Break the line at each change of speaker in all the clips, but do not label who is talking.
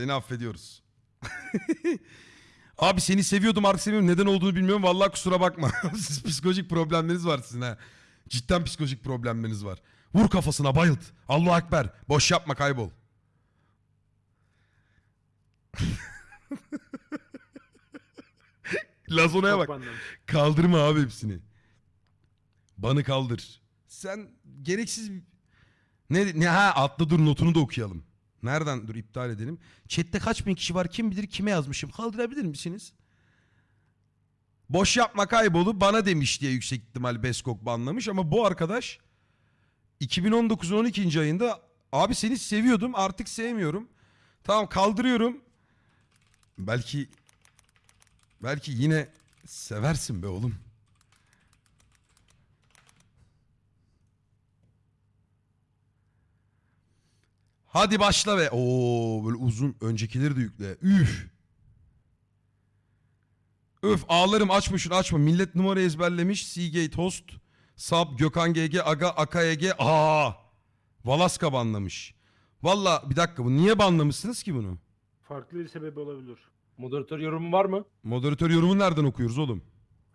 Seni affediyoruz. Abi seni seviyordum artık sevmiyorum. Neden olduğunu bilmiyorum. Vallahi kusura bakma. Siz psikolojik problemleriniz var sizin ha. Cidden psikolojik problemleriniz var. Vur kafasına bayılt. Allahu Ekber. Boş yapma kaybol. Lazona'ya bak. Kaldırma abi hepsini. Banı kaldır. Sen gereksiz ne ne ha atla dur notunu da okuyalım. Nereden dur iptal edelim. Chat'te kaç bin kişi var kim bilir kime yazmışım. Kaldırabilir misiniz? Boş yapma kaybolu bana demiş diye yüksek ihtimal Beskok banlamış ama bu arkadaş 2019'un 12. ayında abi seni seviyordum artık sevmiyorum. Tamam kaldırıyorum. Belki belki yine seversin be oğlum. Hadi başla ve Oo böyle uzun öncekileri de yükle. Üf. Öf ağlarım açma şunu açma. Millet numara ezberlemiş. Seagate host. Sab Gökhan GG Aga Aka EG. Aa. Valaska banlamış. Valla bir dakika bu niye banlamışsınız ki bunu?
Farklı bir sebebi olabilir.
Moderatör yorumu var mı?
Moderatör yorumunu nereden okuyoruz oğlum?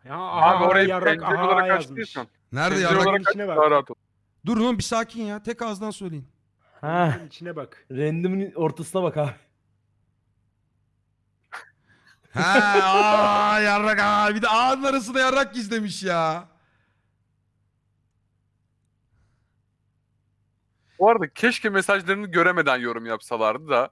Ya
Abi
aha,
orayı
yarrak aha
olarak
yazmış.
açtıysan.
Nerede
pencere
ya?
Bak-
olarak aç
içine bak.
daha rahat ol.
Dur oğlum bir sakin ya. Tek ağızdan söyleyin.
Ha,
içine bak.
random'ın ortasına bak abi.
Ha, aa, yarrak aa. Bir de ağın arasında yarrak gizlemiş ya.
Bu arada keşke mesajlarını göremeden yorum yapsalardı da.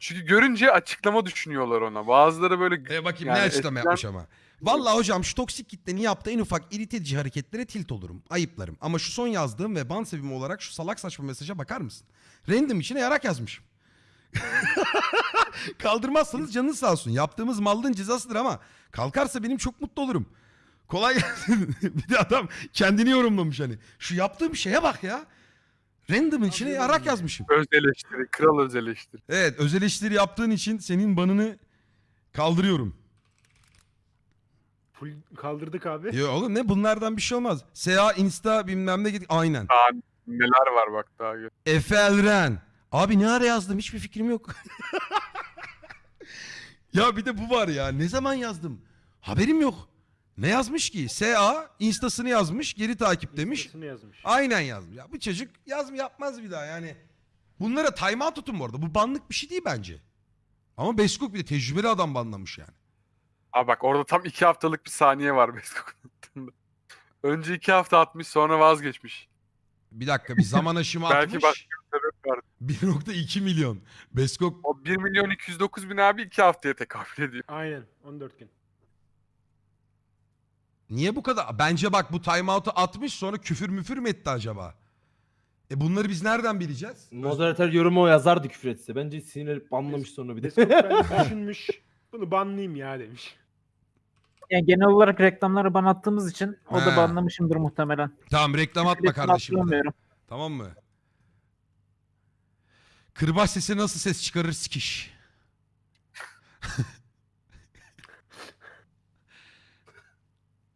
Çünkü görünce açıklama düşünüyorlar ona. Bazıları böyle
E bakayım
Yani
ne açıklama
eskiden-
yapmış ama. Vallahi hocam şu toksik kitlenin yaptığı en ufak irit edici hareketlere tilt olurum. Ayıplarım. Ama şu son yazdığım ve ban sebebim olarak şu salak saçma mesaja bakar mısın? Random içine yarak yazmışım. Kaldırmazsanız canınız sağ olsun. Yaptığımız mallığın cezasıdır ama kalkarsa benim çok mutlu olurum. Kolay gelsin. bir de adam kendini yorumlamış hani. Şu yaptığım şeye bak ya. Random'ın içine yarak
ya.
yazmışım.
öz eleştiri, kral öz eleştiri.
Evet öz eleştiri yaptığın için senin banını kaldırıyorum.
Full kaldırdık abi.
Ya oğlum ne bunlardan bir şey olmaz. SA, Insta bilmem ne git aynen.
Daha neler var bak daha. gör.
Efe Elren. Abi ne ara yazdım hiçbir fikrim yok. ya bir de bu var ya ne zaman yazdım? Haberim yok. Ne yazmış ki? SA Insta'sını yazmış geri takip demiş.
Instasını yazmış.
Aynen yazmış. Ya bu çocuk yaz mı yapmaz bir daha yani. Bunlara timeout tutun bu arada. Bu banlık bir şey değil bence. Ama Beskok bir de tecrübeli adam banlamış yani.
Aa bak orada tam iki haftalık bir saniye var Beskok'un attığında. Önce iki hafta atmış sonra vazgeçmiş.
Bir dakika bir zaman aşımı
Belki
atmış.
başka Sebep var.
1.2 milyon. Beskok
O 1 milyon 209 bin abi iki haftaya tekabül ediyor.
Aynen 14 gün.
niye bu kadar? Bence bak bu timeout'u atmış sonra küfür müfür mü etti acaba? E bunları biz nereden bileceğiz?
Moderatör yorumu o yazardı küfür etse. Bence sinirlenip banlamış sonra bir de.
Beskok bence düşünmüş. Bunu banlayayım ya demiş.
Yani genel olarak reklamları ban attığımız için o
He.
da banlamışımdır muhtemelen.
Tamam reklam atma kardeşim.
hatırlamıyorum.
Tamam mı? Kırbaç sesi nasıl ses çıkarır sikiş.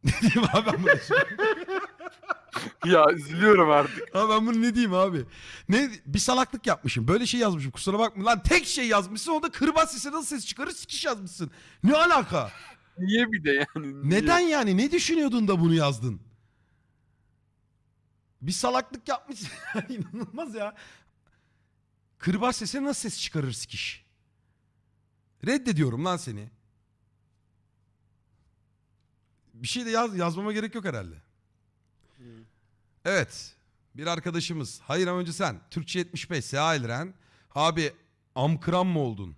ne diyeyim abi ben bunu?
ya üzülüyorum artık.
Abi ben bunu ne diyeyim abi? Ne bir salaklık yapmışım. Böyle şey yazmışım. Kusura bakma lan tek şey yazmışsın. O da kırbaç sesi nasıl ses çıkarır sikiş yazmışsın. Ne alaka?
Niye bir de yani? niye?
Neden yani? Ne düşünüyordun da bunu yazdın? Bir salaklık yapmışsın. İnanılmaz ya. Kırbaç sesi nasıl ses çıkarır sikiş? Reddediyorum lan seni. Bir şey de yaz, yazmama gerek yok herhalde.
Hmm.
Evet. Bir arkadaşımız. Hayır ama önce sen. Türkçe 75. Seha Elren. Abi amkıran mı oldun?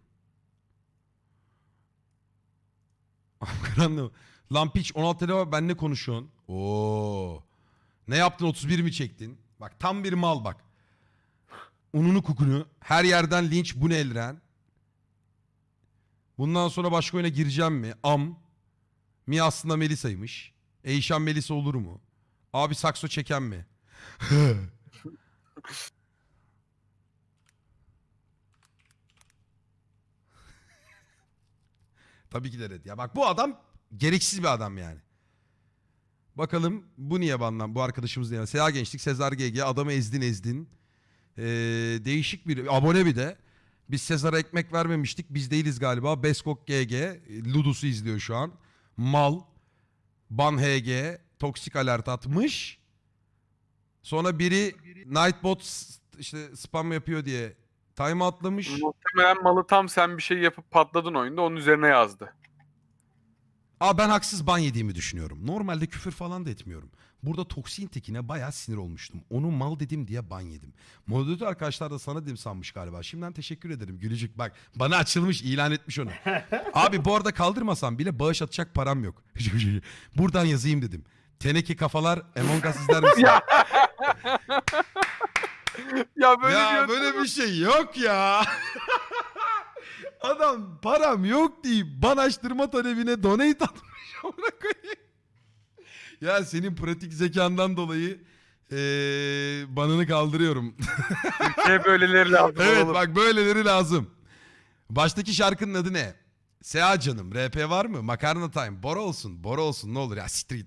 Mı? Lan piç 16 lira benle konuşuyorsun. Oo. Ne yaptın 31 mi çektin? Bak tam bir mal bak. Ununu kukunu. Her yerden linç bu ne Elren? Bundan sonra başka oyuna gireceğim mi? Am. Mi aslında Melisa'ymış. Eyşan Melisa olur mu? Abi sakso çeken mi? Tabii ki de red. Ya bak bu adam gereksiz bir adam yani. Bakalım bu niye banlan? Bu arkadaşımız niye? Seha Gençlik, Sezar GG. Adamı ezdin ezdin. Ee, değişik bir abone bir de. Biz Sezar'a ekmek vermemiştik. Biz değiliz galiba. Beskok GG. Ludus'u izliyor şu an. Mal. Ban HG. Toksik alert atmış. Sonra biri Nightbot işte spam yapıyor diye time atlamış.
Muhtemelen malı tam sen bir şey yapıp patladın oyunda onun üzerine yazdı.
Aa ben haksız ban yediğimi düşünüyorum. Normalde küfür falan da etmiyorum. Burada toksin tekine bayağı sinir olmuştum. Onu mal dedim diye ban yedim. Moderatör arkadaşlar da sana dedim sanmış galiba. Şimdiden teşekkür ederim Gülücük. Bak bana açılmış ilan etmiş onu. Abi bu arada kaldırmasam bile bağış atacak param yok. Buradan yazayım dedim. Teneke kafalar Among Us izler misin?
Ya böyle
ya
bir
böyle bir şey yok ya. Adam param yok deyip ban açtırma talebine donate atmış. Amına koyayım. ya senin pratik zekandan dolayı eee banını kaldırıyorum.
Ülkeye böyleleri lazım.
evet
oğlum.
bak böyleleri lazım. Baştaki şarkının adı ne? Seha canım. RP var mı? Makarna time. Bora olsun. Bora olsun ne olur ya street.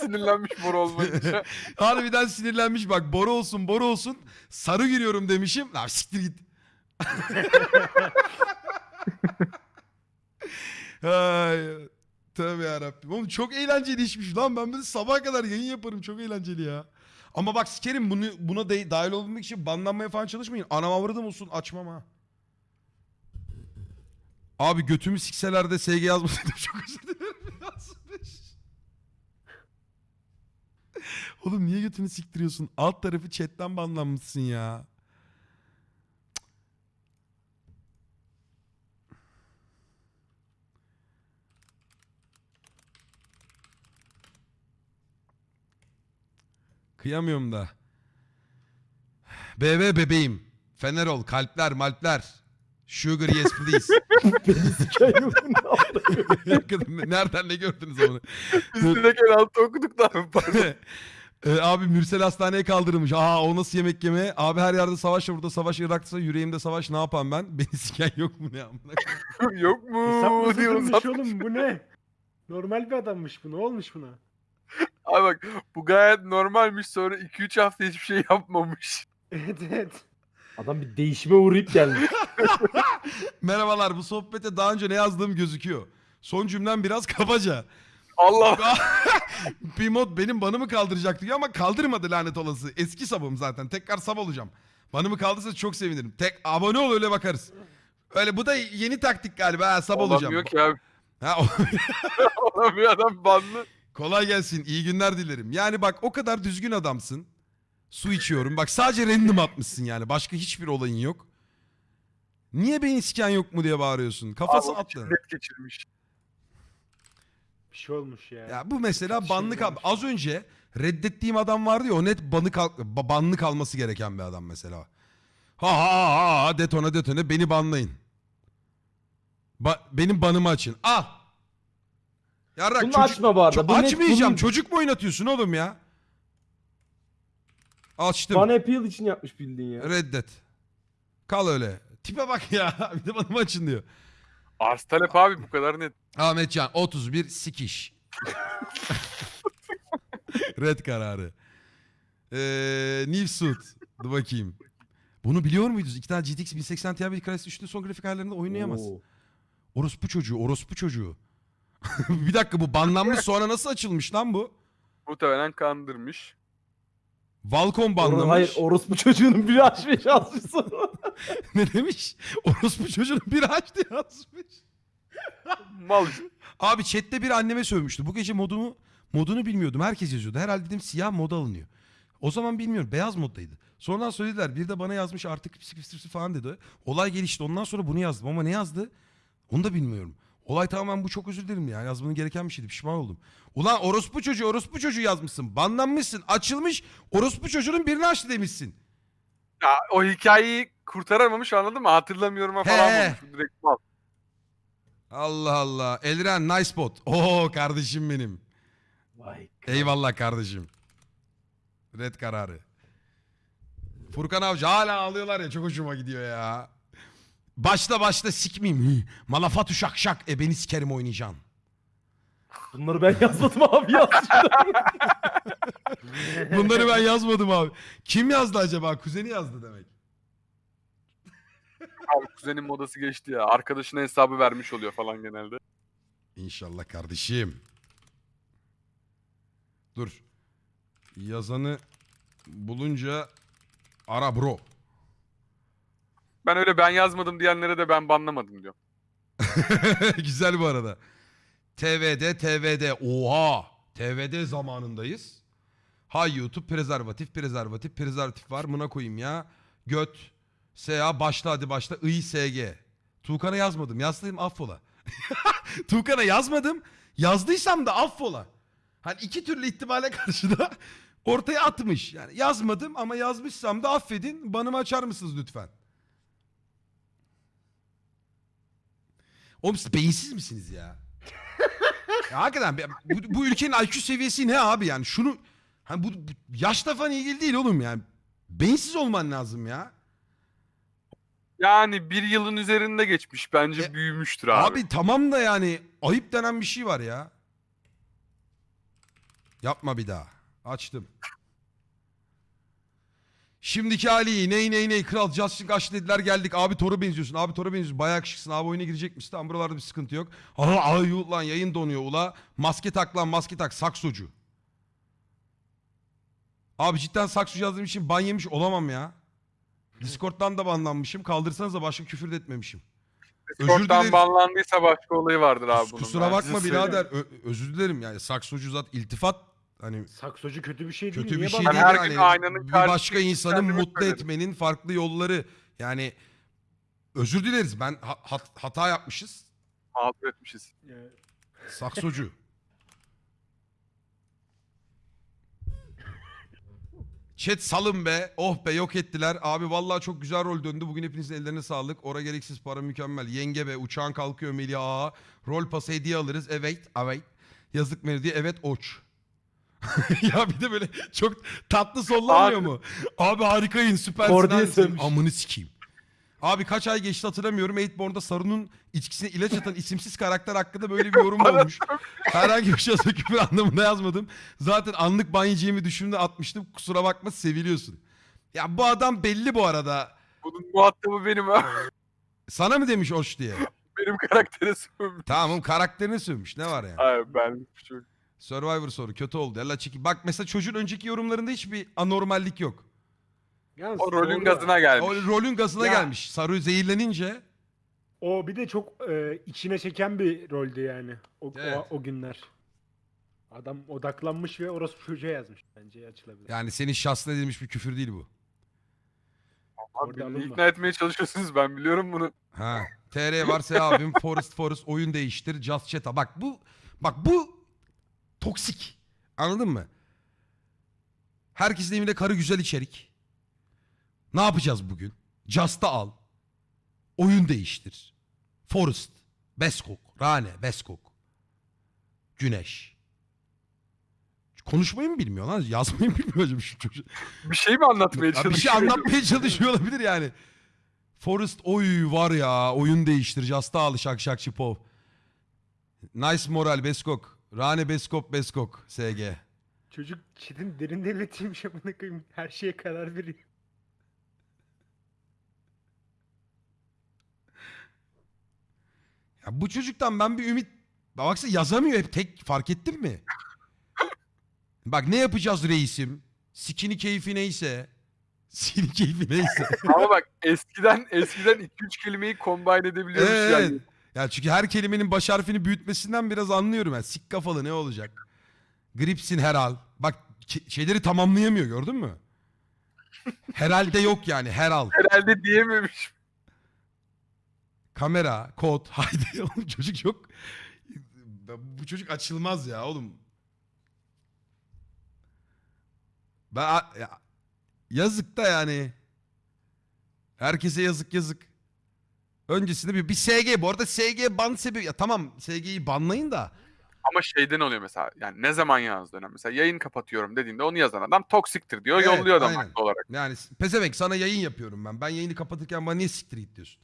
Sinirlenmiş mor olmayınca.
Harbiden sinirlenmiş bak Bora olsun Bora olsun. Sarı giriyorum demişim. Lan siktir git. Ay, tövbe yarabbim. Oğlum çok eğlenceli işmiş lan. Ben böyle sabaha kadar yayın yaparım. Çok eğlenceli ya. Ama bak sikerim bunu, buna de, dahil olmak için banlanmaya falan çalışmayın. Anam avradım olsun açmam ha. Abi götümü sikseler de SG yazmasaydım çok özür dilerim. Yazmış. Oğlum niye götünü siktiriyorsun? Alt tarafı chatten banlanmışsın ya. Kıyamıyorum da. BB bebeğim. Fener ol. Kalpler malpler. Sugar yes please. Nereden ne gördünüz onu?
Biz direkt el altı okuduk da.
Ee, abi Mürsel hastaneye kaldırılmış. Aa o nasıl yemek yeme? Abi her yerde savaş var burada savaş Irak'ta yüreğimde savaş ne yapayım ben? Beni siken yok mu ne amına koyayım?
Yok mu? Diyor
sıfırmış
uzat.
oğlum bu ne? Normal bir adammış bu. Ne olmuş buna?
Abi bak bu gayet normalmiş sonra 2-3 hafta hiçbir şey yapmamış.
Evet evet.
Adam bir değişime uğrayıp gelmiş.
Merhabalar bu sohbete daha önce ne yazdığım gözüküyor. Son cümlem biraz kabaca.
Allah
Pimot benim banımı kaldıracak diyor ama kaldırmadı lanet olası. Eski sabım zaten. Tekrar sab olacağım. Banımı kaldırsa çok sevinirim. Tek abone ol öyle bakarız. Öyle bu da yeni taktik galiba. Ha, sab olacağım.
olamıyor ki abi.
Ha,
Olamıyor adam banlı.
Kolay gelsin. İyi günler dilerim. Yani bak o kadar düzgün adamsın. Su içiyorum. Bak sadece random atmışsın yani. Başka hiçbir olayın yok. Niye beni siken yok mu diye bağırıyorsun. Kafası
Abi,
attı.
net geçirmiş.
Bir şey olmuş ya.
Ya bu mesela
Şey
banlık al-
olmuş.
az önce reddettiğim adam vardı ya o net banı kal ba- banlık alması gereken bir adam mesela. Ha ha ha ha detone detone beni banlayın. Ba- benim banımı açın. Al. Yarrak
Bunu
çocuk-
açma bu arada.
Ço-
Bu net
açmayacağım.
bunun-
Çocuk mu oynatıyorsun oğlum ya? Açtım.
Bana appeal için yapmış bildiğin ya.
Reddet. Kal öyle. Tipe bak ya. Bir de banımı açın diyor.
Arz talep abi bu kadar net.
Ahmetcan 31 sikiş. Red kararı. Ee, New Suit. Dur bakayım. Bunu biliyor muydunuz? İki tane GTX 1080 Ti bir Crysis 3'lü son grafik ayarlarında oynayamaz.
Oo.
Orospu çocuğu, orospu çocuğu. bir dakika bu banlanmış sonra nasıl açılmış lan bu?
Muhtemelen kandırmış.
Valcom
Or-
banlamış.
Hayır orospu çocuğunun biri açmış yazmış sonra.
ne demiş? Orospu çocuğunun biri açtı yazmış.
Mal.
Abi chatte bir anneme sövmüştü. Bu gece modumu modunu bilmiyordum. Herkes yazıyordu. Herhalde dedim siyah moda alınıyor. O zaman bilmiyorum. Beyaz moddaydı. Sonradan söylediler. Bir de bana yazmış artık pis pis pis falan dedi. Olay gelişti. Ondan sonra bunu yazdım. Ama ne yazdı? Onu da bilmiyorum. Olay tamamen bu çok özür dilerim ya. Yazmanın gereken bir şeydi. Pişman oldum. Ulan orospu çocuğu orospu çocuğu yazmışsın. Banlanmışsın. Açılmış. Orospu çocuğunun birini açtı demişsin.
Ya, o hikayeyi kurtaramamış anladın mı? Hatırlamıyorum
He.
falan olmuş. Direkt mal.
Allah Allah. Elren nice bot. Oo kardeşim benim.
Vay.
Eyvallah kardeşim. Red kararı. Furkan Avcı hala ağlıyorlar ya çok hoşuma gidiyor ya. Başla başla sikmeyeyim. Malafat şak şak. E beni sikerim oynayacaksın.
Bunları ben yazmadım abi yazmış.
Bunları ben yazmadım abi. Kim yazdı acaba? Kuzeni yazdı demek.
Abi kuzenin modası geçti ya. Arkadaşına hesabı vermiş oluyor falan genelde.
İnşallah kardeşim. Dur. Yazanı bulunca ara bro.
Ben öyle ben yazmadım diyenlere de ben banlamadım diyor.
Güzel bu arada. TVD, TVD. Oha. TVD zamanındayız. Ha YouTube prezervatif, prezervatif, prezervatif var. Buna koyayım ya. Göt. SA başla hadi başla. I, SG. Tuğkan'a yazmadım. Yazsaydım affola. Tuğkan'a yazmadım. Yazdıysam da affola. Hani iki türlü ihtimale karşı da ortaya atmış. Yani yazmadım ama yazmışsam da affedin. Banımı açar mısınız lütfen? Oğlum siz beyinsiz misiniz ya? ya hakikaten bu, bu ülkenin IQ seviyesi ne abi yani şunu hani bu, bu yaşla falan ilgili değil oğlum yani. Beyinsiz olman lazım ya.
Yani bir yılın üzerinde geçmiş. Bence
E,
büyümüştür abi.
Abi tamam da yani ayıp denen bir şey var ya. Yapma bir daha. Açtım. Şimdiki hali ney ney ney kral Justin kaç dediler geldik abi Thor'a benziyorsun abi Thor'a benziyorsun bayağı yakışıksın abi oyuna girecek misin tamam buralarda bir sıkıntı yok. Aha ay yu- lan yayın donuyor ula maske tak lan maske tak saksocu. Abi cidden saksocu yazdığım için ban yemiş olamam ya. Discord'dan da banlanmışım kaldırsanız da başka küfür de etmemişim. Özür dileriz.
Discord'dan banlandıysa başka olayı vardır abi bunun.
Kusura bakma birader. Ö- özür dilerim yani saksocu zat iltifat hani
Saksocu kötü bir şey değil.
kötü bir şey değil
her
yani.
gün aynanın
bir başka insanı
kendimi
mutlu
söylerim.
etmenin farklı yolları. Yani özür dileriz. Ben ha- hat- hata yapmışız.
Mağdur etmişiz.
Saksocu. Chat salın be. Oh be yok ettiler. Abi vallahi çok güzel rol döndü. Bugün hepinizin ellerine sağlık. Ora gereksiz para mükemmel. Yenge be uçağın kalkıyor Melih Ağa. Rol pası hediye alırız. Evet. Evet. Yazık Melih. Evet oç. ya bir de böyle çok tatlı sollanmıyor
Abi-
mu? Abi harikayın süpersin.
Kordiye
harikasın.
sövmüş.
Amını sikeyim. Abi kaç ay geçti hatırlamıyorum. Eightborn'da Sarun'un içkisine ilaç atan isimsiz karakter hakkında böyle bir yorum olmuş. Herhangi bir şey olsa küfür anlamında yazmadım. Zaten anlık ban yiyeceğimi düşündüm atmıştım. Kusura bakma seviliyorsun. Ya bu adam belli bu arada.
Bunun muhatabı benim abi.
Sana mı demiş hoş diye?
Benim karaktere sövmüş.
Tamam karakterini sövmüş. Ne var yani?
Abi ben şu
Survivor soru kötü oldu. Yalla çeki. Bak mesela çocuğun önceki yorumlarında hiçbir anormallik yok.
Yalnız
o rolün
doğru.
gazına gelmiş.
O rolün gazına
Ya.
gelmiş. Saru zehirlenince
O bir de çok e, içine çeken bir roldü yani. O,
Evet.
o, o günler. Adam odaklanmış ve orası çocuğa yazmış. Bence açılabilir.
yani senin şahsına edilmiş bir küfür değil bu.
Abi
Orada
beni
alınma.
ikna etmeye çalışıyorsunuz ben biliyorum bunu.
Ha. TR varsa abim Forest Forest oyun değiştir. Just Chat'a. Bak bu bak bu toksik. Anladın mı? Herkesin evinde karı güzel içerik. Ne yapacağız bugün? Just'ı al. Oyun değiştir. Forest. Beskok. Rane. Beskok. Güneş. Konuşmayı mı bilmiyor lan? Yazmayı mı bilmiyor acaba şu çocuk?
Bir şey mi anlatmaya
Ya
çalışıyorsun?
bir şey anlatmaya çalışıyor olabilir yani. Forest oy var ya oyun değiştir. Jasta al şak şak şipov. Nice moral Beskok. Rane Beskop Beskok SG.
Çocuk çitin derin devletiymiş amına koyayım. Her şeye karar veriyor.
Ya bu çocuktan ben bir ümit... Bak Baksana yazamıyor hep tek fark ettin mi? Bak ne yapacağız reisim? Sikini keyfi neyse. Sikini keyfi neyse.
Ama bak eskiden eskiden 2-3 kelimeyi combine edebiliyormuş
Evet.
yani.
Ya çünkü her kelimenin baş harfini büyütmesinden biraz anlıyorum ben. Sik kafalı ne olacak? Gripsin herhal. Bak şeyleri tamamlayamıyor gördün mü? Herhalde yok yani herhal.
Herhalde diyememiş.
Kamera, kod. Haydi oğlum çocuk yok. Bu çocuk açılmaz ya oğlum. Ben ya, yazık da yani. Herkese yazık yazık. Öncesinde bir, bir SG bu arada SG ban sebebi ya tamam SG'yi banlayın da
Ama şeyden oluyor mesela. Yani ne zaman yazdığına. Mesela yayın kapatıyorum dediğinde onu yazan adam toksiktir diyor.
Evet,
yolluyor adam
aynen.
haklı olarak.
yani pezevenk sana yayın yapıyorum ben. Ben yayını kapatırken bana niye siktir git diyorsun?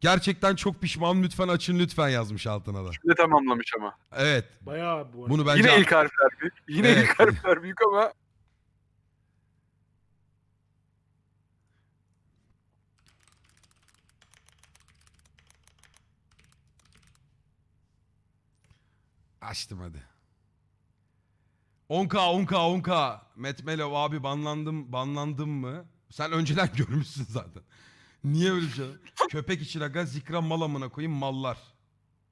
Gerçekten çok pişman lütfen açın lütfen yazmış altına da.
Şimdi tamamlamış ama.
Evet.
Bayağı bu.
Bunu bence
Yine ilk harfler büyük. Yine
Evet.
ilk harfler büyük ama
açtım hadi. 10K 10K 10K. Metmelov abi banlandım banlandım mı? Sen önceden görmüşsün zaten. Niye öyle şey? Köpek için aga zikra mal amına koyayım mallar.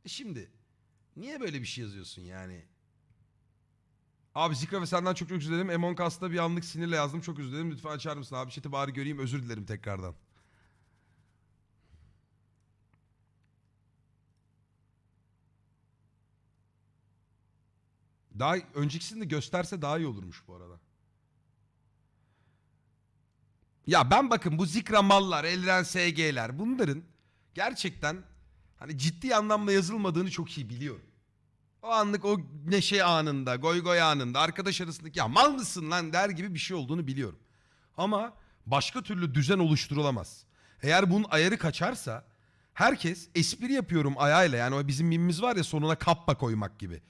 E şimdi niye böyle bir şey yazıyorsun yani? Abi Zikra ve senden çok çok özür dilerim. Among bir anlık sinirle yazdım. Çok özür dilerim. Lütfen açar mısın abi? Chat'i bari göreyim. Özür dilerim tekrardan. Daha öncekisini de gösterse daha iyi olurmuş bu arada. Ya ben bakın bu Zikra mallar, Elren SG'ler bunların gerçekten hani ciddi anlamda yazılmadığını çok iyi biliyorum. O anlık o neşe anında, goy goy anında arkadaş arasındaki ya mal mısın lan der gibi bir şey olduğunu biliyorum. Ama başka türlü düzen oluşturulamaz. Eğer bunun ayarı kaçarsa herkes espri yapıyorum ayağıyla yani o bizim mimimiz var ya sonuna kappa koymak gibi.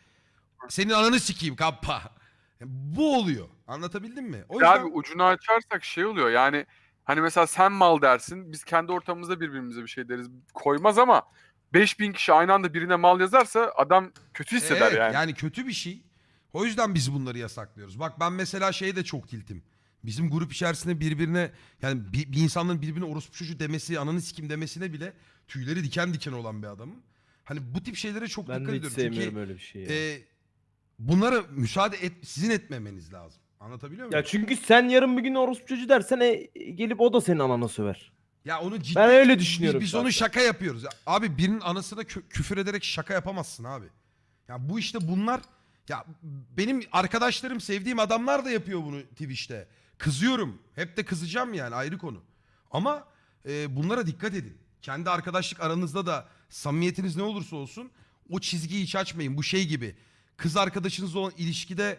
Senin ananı sikeyim kappa. Bu oluyor. Anlatabildim mi? O yüzden...
abi ucunu açarsak şey oluyor yani hani mesela sen mal dersin biz kendi ortamımızda birbirimize bir şey deriz koymaz ama 5000 kişi aynı anda birine mal yazarsa adam kötü hisseder
Evet,
yani.
kötü bir şey. O yüzden biz bunları yasaklıyoruz. Bak ben mesela şeye de çok tiltim. Bizim grup içerisinde birbirine yani bir, bir insanların birbirine orospu çocuğu demesi, ananı sikim demesine bile tüyleri diken diken olan bir adamım. Hani bu tip şeylere çok
Ben
dikkat
de hiç
ediyorum.
sevmiyorum
Çünkü
öyle bir şeyi. ya.
e, bunlara müsaade et, sizin etmemeniz lazım. Anlatabiliyor muyum?
ya çünkü sen yarın bir gün orospu çocuğu dersen e, gelip o da senin anana söver.
Ya onu ciddi
Ben öyle
biz,
düşünüyorum
biz onu
şahsen.
şaka yapıyoruz. Ya Abi birinin anasına kü- küfür ederek şaka yapamazsın abi. Ya bu işte bunlar ya benim arkadaşlarım sevdiğim adamlar da yapıyor bunu Twitch'te. Kızıyorum. Hep de kızacağım yani ayrı konu. Ama e, bunlara dikkat edin. Kendi arkadaşlık aranızda da samimiyetiniz ne olursa olsun o çizgiyi hiç açmayın. Bu şey gibi. Kız arkadaşınızla olan ilişkide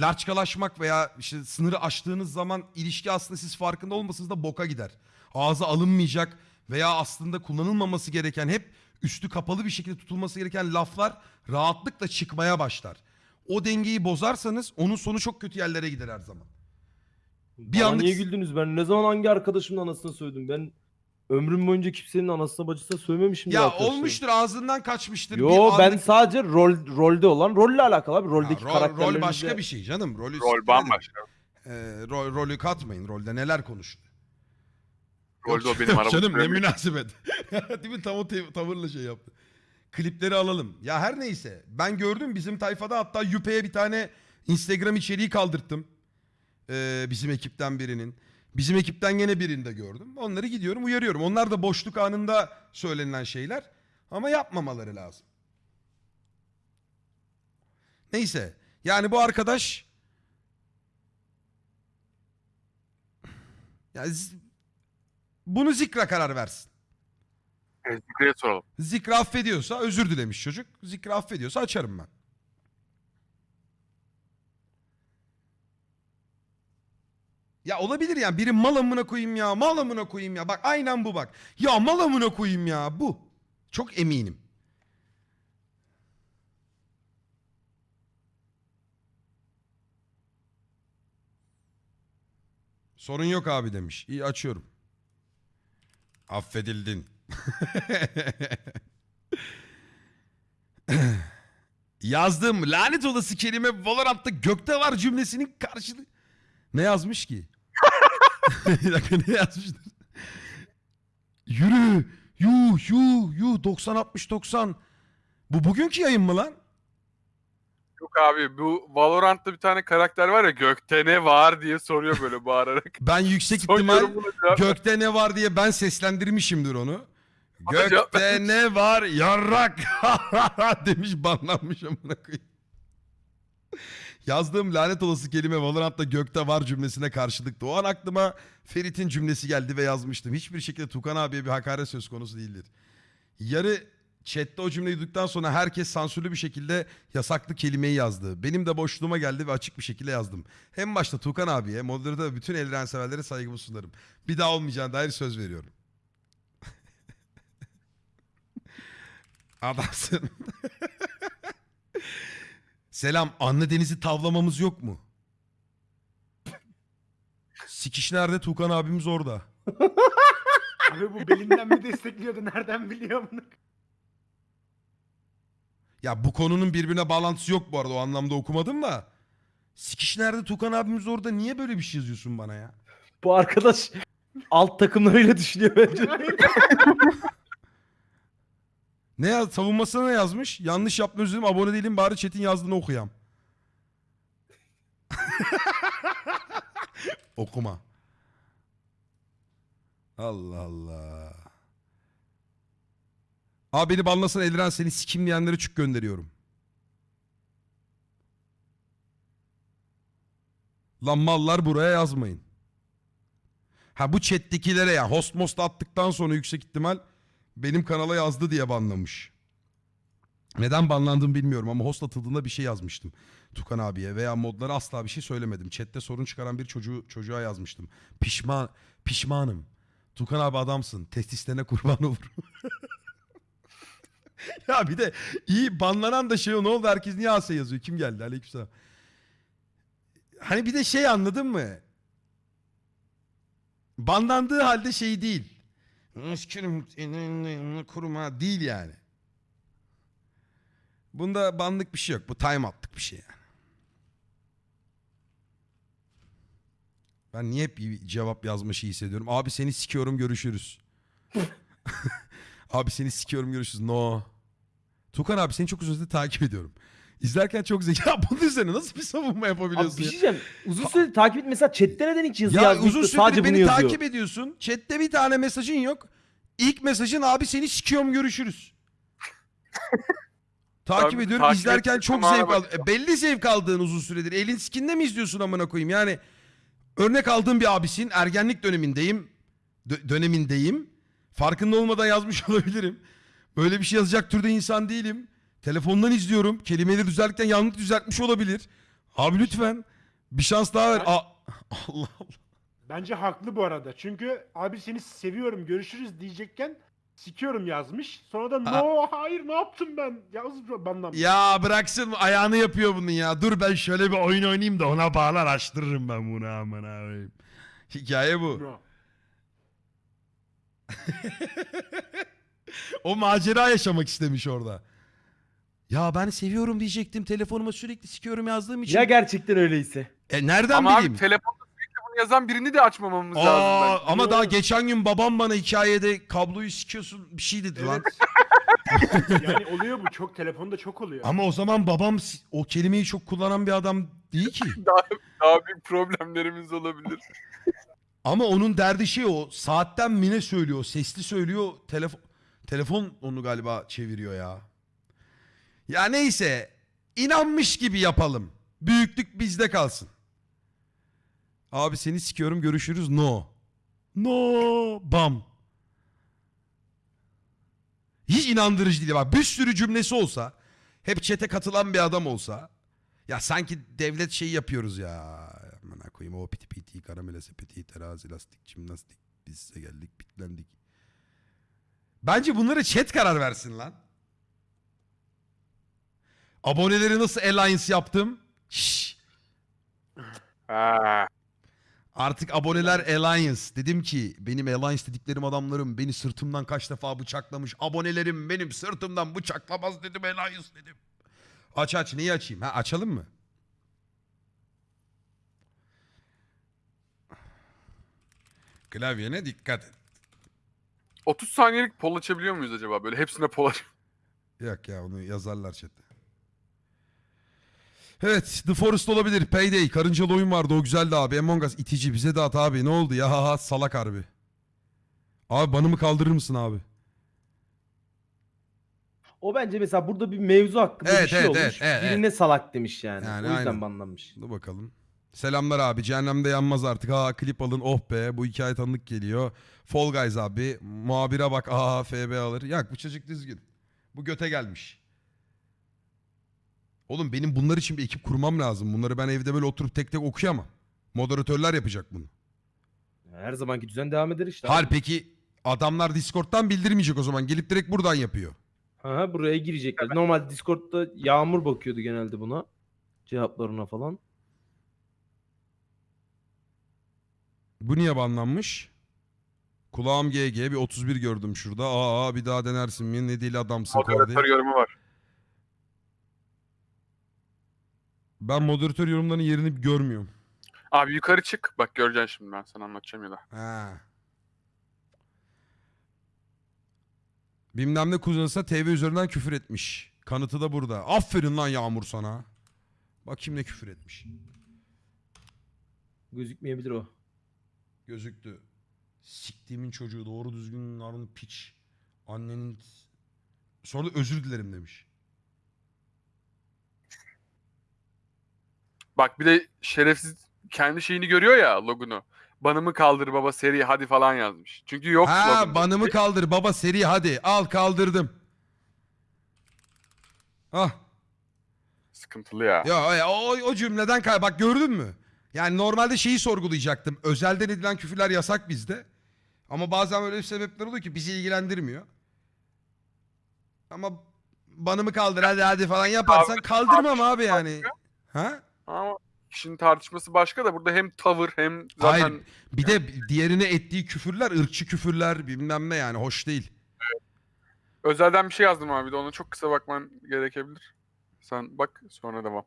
larçkalaşmak veya işte sınırı aştığınız zaman ilişki aslında siz farkında olmasanız da boka gider. Ağza alınmayacak veya aslında kullanılmaması gereken hep üstü kapalı bir şekilde tutulması gereken laflar rahatlıkla çıkmaya başlar. O dengeyi bozarsanız onun sonu çok kötü yerlere gider her zaman. Bir
Bana
anlık-
niye güldünüz? Ben ne zaman hangi arkadaşımın anasını sövdüm? Ben ömrüm boyunca kimsenin anasına bacısına sövmemişim.
Ya olmuştur ağzından kaçmıştır.
Yo
bir
ben
anlık-
sadece rol rolde olan rolle alakalı abi.
Ha,
Roldeki
rol,
karakterlerimizle.
rol başka bir şey canım. Rolü
Rol bambaşka.
Ee, rol, rolü katmayın. Rolde neler konuştu.
Rolde o benim arabam.
Canım ne münasebet. Değil mi? Tam o tavırla şey yaptı. Klipleri alalım. Ya her neyse. Ben gördüm bizim tayfada hatta Yüpe'ye bir tane Instagram içeriği kaldırttım. Ee, bizim ekipten birinin. Bizim ekipten gene birini de gördüm. Onları gidiyorum uyarıyorum. Onlar da boşluk anında söylenilen şeyler. Ama yapmamaları lazım. Neyse. Yani bu arkadaş... Ya bunu Zikra karar versin.
Zikre'ye soralım.
Zikra affediyorsa özür dilemiş çocuk. Zikra affediyorsa açarım ben. Ya olabilir yani biri mal amına koyayım ya mal amına koyayım ya bak aynen bu bak. Ya mal amına koyayım ya bu. Çok eminim. Sorun yok abi demiş. İyi açıyorum. Affedildin. Yazdığım lanet olası kelime Valorant'ta gökte var cümlesinin karşılığı. Ne yazmış ki? Bir dakika ne yazmıştır? Yürü. Yuh yuh yuh 90 60 90. Bu bugünkü yayın mı lan?
Yok abi bu Valorant'ta bir tane karakter var ya gökte ne var diye soruyor böyle bağırarak.
Ben yüksek
Son
ihtimal gökte ne var diye ben seslendirmişimdir onu.
Cevap
Gökte ne var yarrak demiş banlanmış amına koyayım. Yazdığım lanet olası kelime Valorant'ta gökte var cümlesine karşılıktı. O an aklıma Ferit'in cümlesi geldi ve yazmıştım. Hiçbir şekilde Tukan abiye bir hakaret söz konusu değildir. Yarı chatte o cümleyi duyduktan sonra herkes sansürlü bir şekilde yasaklı kelimeyi yazdı. Benim de boşluğuma geldi ve açık bir şekilde yazdım. Hem başta Tukan abiye, moderatör bütün Eldiren severlere saygımı sunarım. Bir daha olmayacağına dair söz veriyorum. Adamsın. Selam. Anne Deniz'i tavlamamız yok mu? Sikiş nerede? Tukan abimiz orada.
Abi bu belinden mi destekliyordu nereden biliyor bunu?
Ya bu konunun birbirine bağlantısı yok bu arada o anlamda okumadım da. Sikiş nerede Tukan abimiz orada niye böyle bir şey yazıyorsun bana ya?
Bu arkadaş alt takımlarıyla düşünüyor bence.
Ne yaz savunmasına ne yazmış? Yanlış özür dilerim abone değilim bari chat'in yazdığını okuyam. Okuma. Allah Allah. Abi beni banlasın Eldiren seni sikim diyenlere gönderiyorum. Lan mallar buraya yazmayın. Ha bu chat'tekilere ya host most attıktan sonra yüksek ihtimal benim kanala yazdı diye banlamış. Neden banlandığımı bilmiyorum ama host atıldığında bir şey yazmıştım. Tukan abiye veya modlara asla bir şey söylemedim. Chatte sorun çıkaran bir çocuğu çocuğa yazmıştım. Pişman pişmanım. Tukan abi adamsın. Testislerine kurban olur. ya bir de iyi banlanan da şey o ne oldu herkes niye Asya yazıyor? Kim geldi? Aleykümselam. Hani bir de şey anladın mı? Banlandığı halde şey değil. Kuruma değil yani. Bunda banlık bir şey yok. Bu time out'lık bir şey yani. Ben niye hep bir cevap yazma şeyi hissediyorum? Abi seni sikiyorum görüşürüz. abi seni sikiyorum görüşürüz. No. Tukan abi seni çok uzun süredir takip ediyorum. İzlerken çok zeki. Ya bunun üzerine nasıl bir savunma
Abi
yapabiliyorsun
bir
ya?
şey diyeceğim. Uzun süredir takip et mesela chatte neden hiç yazı
Ya
yazmıyor?
uzun süredir
sadece bunu
beni
yazıyor.
takip ediyorsun. Chatte bir tane mesajın yok. İlk mesajın abi seni sikiyorum görüşürüz. takip
Abi,
ediyorum.
takip
İzlerken çok zevk aldım. E, belli zevk aldığın uzun süredir. Elin sikinde mi izliyorsun amına koyayım? Yani örnek aldığım bir abisin. Ergenlik dönemindeyim. Dö- dönemindeyim. Farkında olmadan yazmış olabilirim. Böyle bir şey yazacak türde insan değilim. Telefondan izliyorum. Kelimeleri düzeltirken yanlış düzeltmiş olabilir. Abi lütfen bir şans daha ver.
Ben-
Aa, Allah Allah.
Bence haklı bu arada. Çünkü abi seni seviyorum görüşürüz diyecekken sikiyorum yazmış. Sonra da
Ha.
no hayır ne yaptım ben? Yaz bandan.
Ya bıraksın ayağını yapıyor bunun ya. Dur ben şöyle bir oyun oynayayım da ona bağlar açtırırım ben bunu amına koyayım. Hikaye bu.
No.
o macera yaşamak istemiş orada. Ya ben seviyorum diyecektim. Telefonuma sürekli sikiyorum yazdığım için.
Ya gerçekten öyleyse.
e nereden
Ama
bileyim?
abi telefonda sürekli bunu yazan birini de açmamamız
Aa,
lazım. bence.
ama daha geçen gün babam bana hikayede kabloyu sikiyorsun bir şey dedi lan.
Yani oluyor bu çok telefonda çok oluyor.
Ama o zaman babam si- o kelimeyi çok kullanan bir adam değil ki.
Daha, daha büyük problemlerimiz olabilir.
Ama onun derdi şey o. Saatten mine söylüyor. Sesli söylüyor. Telefon telefon onu galiba çeviriyor ya. Ya neyse. inanmış gibi yapalım. Büyüklük bizde kalsın. Abi seni sikiyorum görüşürüz. No. No. Bam. Hiç inandırıcı değil. Bak bir sürü cümlesi olsa. Hep çete katılan bir adam olsa. Ya sanki devlet şeyi yapıyoruz ya. Aman koyayım o piti piti karamele sepeti terazi lastik jimnastik biz size geldik bitlendik. Bence bunları chat karar versin lan. Aboneleri nasıl alliance yaptım? Şşş.
Ha.
Artık aboneler alliance. Dedim ki benim alliance dediklerim adamlarım beni sırtımdan kaç defa bıçaklamış. Abonelerim benim sırtımdan bıçaklamaz dedim alliance dedim. Aç aç neyi açayım? Ha açalım mı? Klavyene dikkat et.
30 saniyelik pol açabiliyor muyuz acaba? Böyle hepsine pol aç.
Yok ya onu yazarlar chatte. Evet The Forest olabilir. Payday. Karıncalı oyun vardı o güzeldi abi. Among Us itici bize de at abi. Ne oldu ya ha, ha, salak harbi. Abi banımı kaldırır mısın abi?
O bence mesela burada bir mevzu hakkında
Evet,
bir şey
evet,
olmuş.
evet, evet,
Birine salak demiş yani.
Yani
o yüzden
aynen.
banlanmış.
Dur bakalım. Selamlar abi. Cehennemde yanmaz artık. Ha klip alın. Oh be. Bu hikaye tanıdık geliyor. Fall Guys abi. Muhabire bak. Aha FB alır. Yak bu çocuk düzgün. Bu göte gelmiş. Oğlum benim bunlar için bir ekip kurmam lazım. Bunları ben evde böyle oturup tek tek okuyamam. Moderatörler yapacak bunu.
Her zamanki düzen devam eder işte.
Hal peki adamlar Discord'dan bildirmeyecek o zaman. Gelip direkt buradan yapıyor.
Ha, buraya girecekler. Normal Discord'da Yağmur bakıyordu genelde buna. Cevaplarına falan.
Bu niye banlanmış? Kulağım GG bir 31 gördüm şurada. Aa bir daha denersin mi? Ne deli adamsın.
Moderatör yorumu var.
Ben moderatör yorumlarının yerini görmüyorum.
Abi yukarı çık. Bak göreceksin şimdi ben sana anlatacağım ya da.
Ha. Bilmem ne kullanırsa TV üzerinden küfür etmiş. Kanıtı da burada. Aferin lan Yağmur sana. Bakayım ne küfür etmiş.
Gözükmeyebilir o.
Gözüktü. Siktiğimin çocuğu doğru düzgün narın piç. Annenin... Sonra da özür dilerim demiş.
Bak bir de şerefsiz kendi şeyini görüyor ya logunu. Banımı kaldır baba seri hadi falan yazmış. Çünkü yok
ha
logonda.
banımı kaldır baba seri hadi. Al kaldırdım. Ah.
Sıkıntılı ya.
Ya ya, o, o cümleden kay bak gördün mü? Yani normalde şeyi sorgulayacaktım. Özelden edilen küfürler yasak bizde. Ama bazen öyle sebepler oluyor ki bizi ilgilendirmiyor. Ama banımı kaldır hadi hadi falan yaparsan kaldırmam abi yani. Ha?
Ama kişinin tartışması başka da burada hem tavır hem zaten
Hayır. Bir de diğerine ettiği küfürler ırkçı küfürler bilmem ne yani hoş değil.
özelden bir şey yazdım abi de ona çok kısa bakman gerekebilir. Sen bak sonra devam.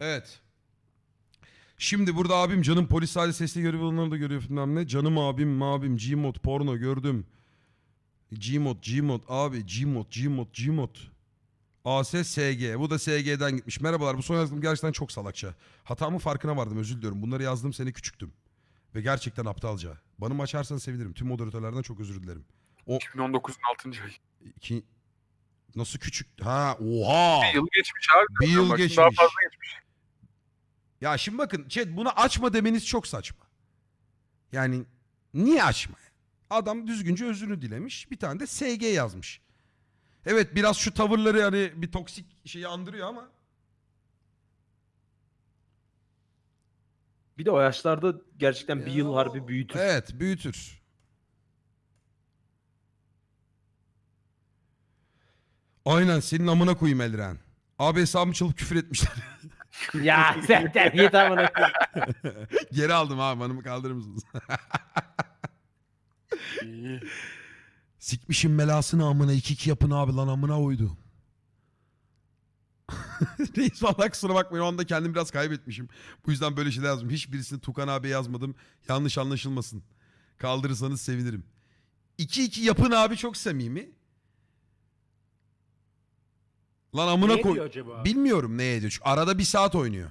Evet. Şimdi burada abim canım polis sahili sesli görev alanları da görüyor bilmem ne. Canım abim mabim Gmod porno gördüm. Gmod Gmod abi Gmod Gmod Gmod. AS SG. Bu da SG'den gitmiş. Merhabalar bu son yazdığım gerçekten çok salakça. Hatamın farkına vardım özür diliyorum. Bunları yazdığım sene küçüktüm. Ve gerçekten aptalca. Banımı açarsan sevinirim. Tüm moderatörlerden çok özür dilerim.
2019'un 6. ayı.
İki... Nasıl küçük? Ha oha.
Bir yıl geçmiş abi.
Bir yıl
Bak, Daha
geçmiş.
fazla geçmiş.
Ya şimdi bakın chat bunu açma demeniz çok saçma. Yani niye açma? Adam düzgünce özrünü dilemiş. Bir tane de SG yazmış. Evet biraz şu tavırları hani bir toksik şeyi andırıyor ama.
Bir de o yaşlarda gerçekten bir yıl harbi büyütür.
Evet büyütür. Aynen senin amına koyayım Elren. Abi hesabımı çalıp küfür etmişler.
ya sen terbiyet amına koyayım.
Geri aldım abi banımı kaldırır mısınız?
İyi.
Sikmişim belasını amına iki iki yapın abi lan amına oydu. Reis valla kusura bakmayın o anda kendimi biraz kaybetmişim. Bu yüzden böyle şeyler yazdım. Hiçbirisini Tukan abi yazmadım. Yanlış anlaşılmasın. Kaldırırsanız sevinirim. 2-2 yapın abi çok samimi. Lan amına koy.
diyor acaba?
Bilmiyorum ne ediyor. Çünkü arada bir saat oynuyor.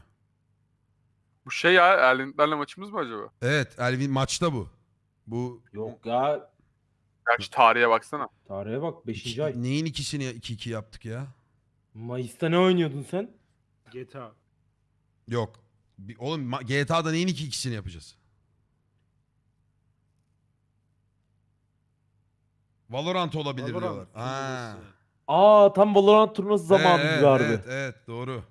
Bu şey ya Erlentlerle maçımız mı acaba?
Evet Elvin maçta bu. Bu
Yok ya.
Gerçi tarihe baksana.
Tarihe bak 5.
iki-
ay.
neyin ikisini 2-2 yaptık ya?
Mayıs'ta ne oynuyordun sen?
GTA.
Yok. Bir- Oğlum ma- GTA'da neyin iki ikisini yapacağız? Valorant olabilir
Valorant
diyorlar. Ha.
Aa tam Valorant turnuvası zamanı
evet,
gibi harbi.
Evet, evet doğru.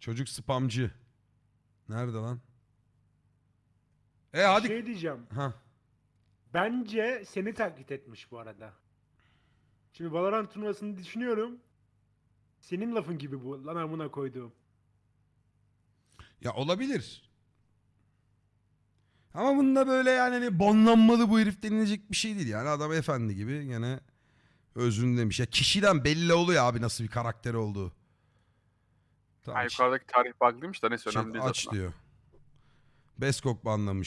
Çocuk spamcı. Nerede lan? E hadi.
Şey diyeceğim.
Ha.
Bence seni taklit etmiş bu arada. Şimdi Valorant turnuvasını düşünüyorum. Senin lafın gibi bu. Lan amına koyduğum.
Ya olabilir. Ama bunda böyle yani hani bonlanmalı bu herif denilecek bir şey değil. Yani adam efendi gibi gene özrünü demiş. Ya kişiden belli oluyor abi nasıl bir karakteri olduğu. Tamam,
Ha, yukarıdaki tarih bug'lıymış da neyse
Chat
önemli değil
aç
zaten.
diyor. Beskok banlamış.